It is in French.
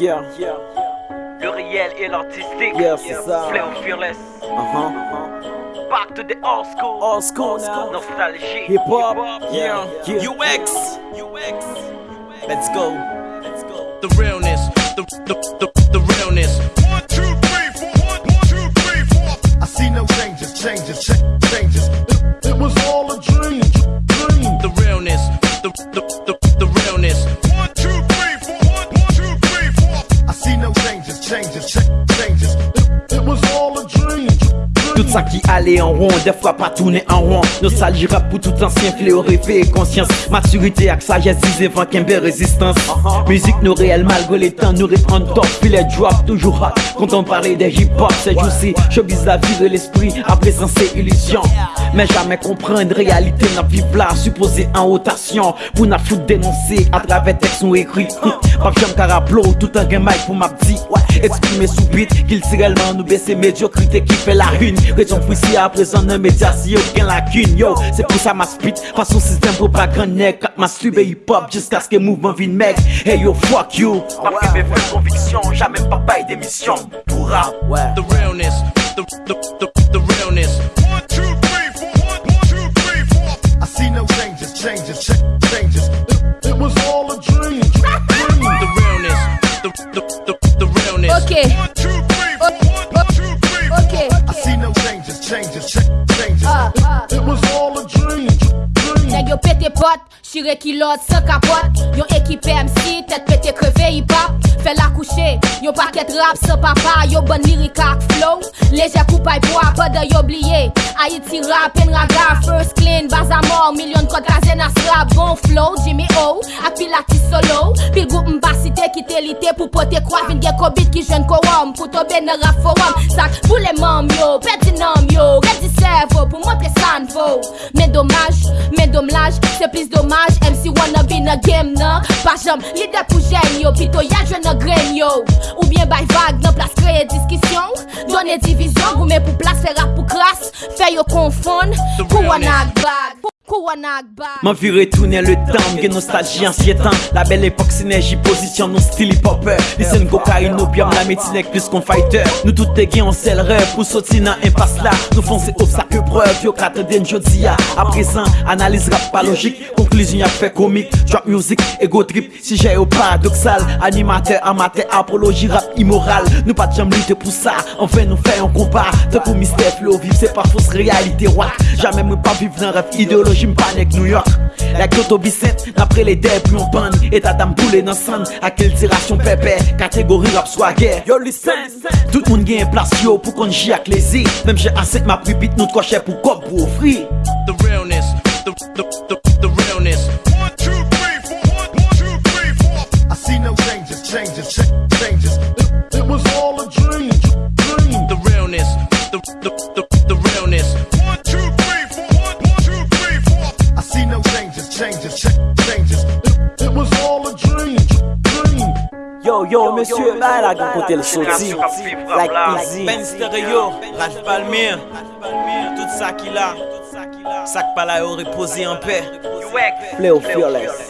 Yeah. Le réel et l'artistique. Yeah, c'est ça. Flair fearless. Uh-huh. Back to the old school. Old school now. Nostalgie. Hip hop. Yeah. Yeah. yeah. UX. UX. Let's go. Let's go. The realness. The, the, the, the realness. One, two, three, four. One, one, two, three, four. I see no changes, changes, changes. Tout ça qui allait en rond, des fois pas tourner en rond. Nostalgie rap pour tout ancien fléau rêvé et conscience. Maturité avec sagesse disait vent résistance. Musique nous réelle malgré les temps nous reprendre top Puis les drop toujours hot Quand on parlait des hip hop c'est aussi Showbiz la vie de l'esprit après sans c'est illusion. Mais jamais comprendre réalité n'a vivre là Supposé en rotation. Pour n'a foutre dénoncer à travers texte nous écrit Pas j'aime caraplo tout un game pour m'a dit ouais Exprimer sous beat qu'il si réellement nous baisser. Médiocrité qui fait la une Raison pour ici à présent un média si aucun lacune. Yo, c'est pour ça ma spit. Façon système propagande nec. Ma sube hip hop jusqu'à ce que mouvement vienne mec. Hey yo fuck you. Ma privé fait conviction Jamais pas bail d'émission Pour rap ouais The realness. The, the, the, the realness. One, two, three, four. One, one, two, three, four. I see no changes, changes, cha- changes. It, it was all a dream, dream. The realness. The, the, the, the realness. Ok, One, two, three, four. One, one, two, three, four. ok. I see no changes, changes, changes. tire kilot, se kapot. Yon ekipe MC, tet pete kreve hip-hop Fè la kouche, yon paket rap se papa Yon bon lirikak flow, leje koupay pwa Pa de yobliye, Haiti rap, en raga First clean, baza mor, milyon kod kazen asra Bon flow, Jimmy O, qui t'élité pour poter quoi Vin gen kobit qui jeune korum, pour tomber dans rap forum. Sak pour les mam yo, peti nam yo. Ready cerveau pour montrer ça n'vaut Mais dommage, mais dommage, c'est plus dommage. MC wanna be na game nan Pas jam, leader pour gêne yo. Pito ya jeune na grain yo. Ou bien by vague, nan place créer discussion. Donner division, goumé pour place, faire rap pour crasse Fait yo confondre, pour one act bag Pour M'en vu retourner le temps, gen nostalgie ancien La belle époque synergie, position non style hip hopper Listen cocaïne, opium, la médecine plus qu'on fighter. Nous tout te on sel rêve pour sortir dans impasse là. Nous foncer obstacle preuve, yo kate den jodi ya A présent, analyse rap pas logique. Conclusion y'a fait comique, drop music, ego trip. Si j'ai au paradoxal, animateur, amateur, apologie, rap immoral. Nous pas de jam lutter pour ça, enfin nous fait un combat. Tant que mystère flow vive, c'est pas fausse réalité wack Jamais moi pas vivre dans rêve idéologie, m'panique New York. La Kyoto Bicette, après les dés, plus on bande Et ta dame boule dans sang, à quelle tiration pépé? Catégorie rap guerre Yo listen, tout le monde gagne place yo Pour qu'on j'y avec i. Même j'ai assez ma pripite, nous crochet pour cop pour offrir. changes. It, it was all a dream, dream. Yo, yo, monsieur, ba la gen kote l soti Like easy. Ben stereo, Raj Palmir Tout sa ki la Sak pala yo repose en pe Play of fearless